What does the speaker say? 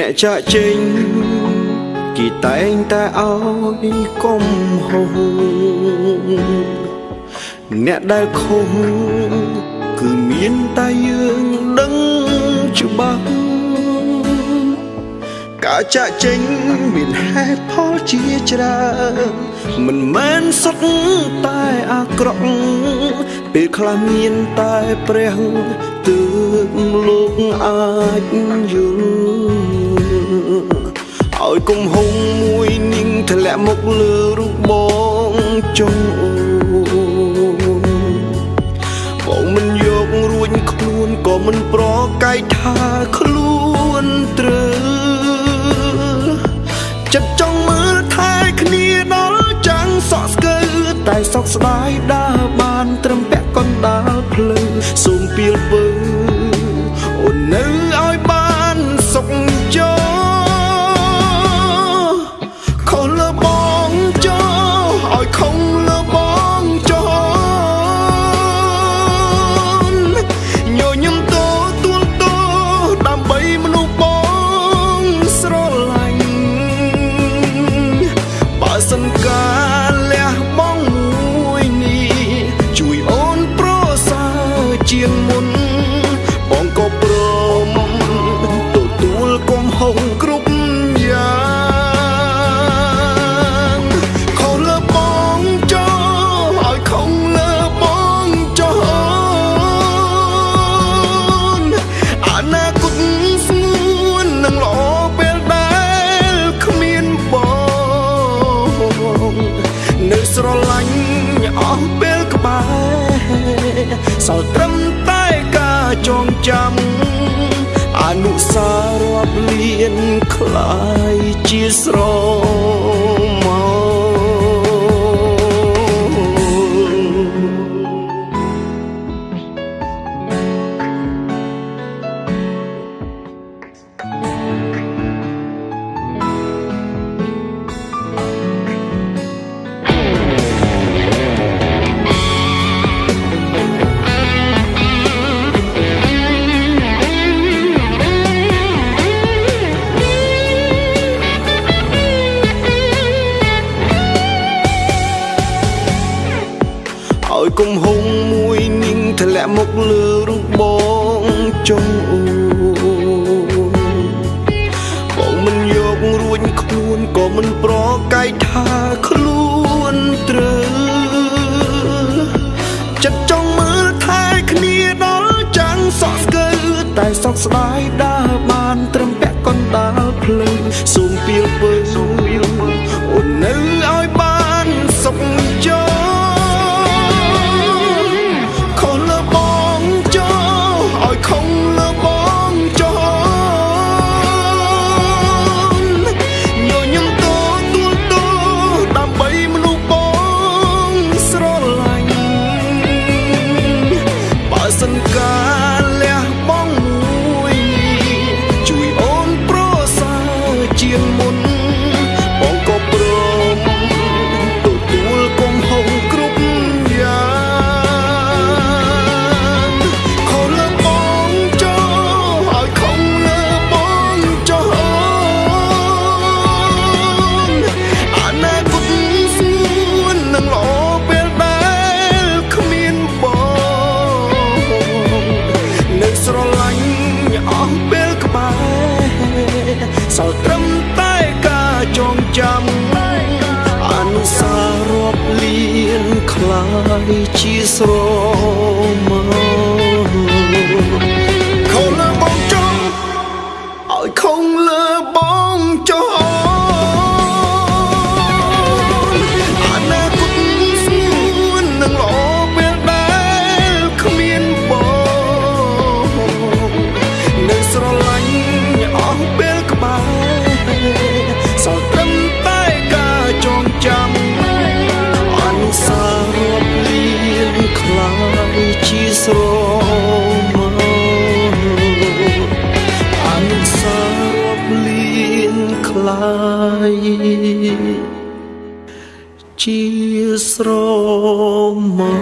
អ្នកចាក់ចេញគេតែងតែឲ្យគុំហូអ្នកដែលខុសគឺមានតែយើងដឹងច្បាស់ការចាក់ចេញមានហេតុផលជាច្រើនមិនមែនសុទ្ធតែអាក្រក់ពេលខ្លះមានតែព្រះទើបលោកអាចយល់ ឲ្យគុំហុងមួយនាងធ្លាក់មកលើរូបបងចុងអូបងមិនយករួចខ្លួនក៏មិនប្រកែកថាខ្លួនត្រូវចិត្តចង់មើលថែគ្នាដល់ចាំងសក់ស្កើតែសោកស្ដាយដើរបានត្រឹមពាក់កណ្ដាលភ្លើងសូមពៀលពើ ងមុន ចងចាំអនុស្សាវររាប់លានคล้ายជាស្រ ឲ្យគុំហុងមួយនាងធ្លាក់មកលើរូបបងចុងអូបងមិនយករួចខ្លួនក៏មិនប្រកែកថាខ្លួនត្រូវចិត្តចង់មើលថែគ្នាដល់ចាំងសក់ស្កើតែសោកស្ដាយដើរបានត្រឹមពាក់កណ្ដាលភ្លើងសូមពៀលពើ ជាស្រ ស្រមោអនសារពលៀនคลายជាស្រមោ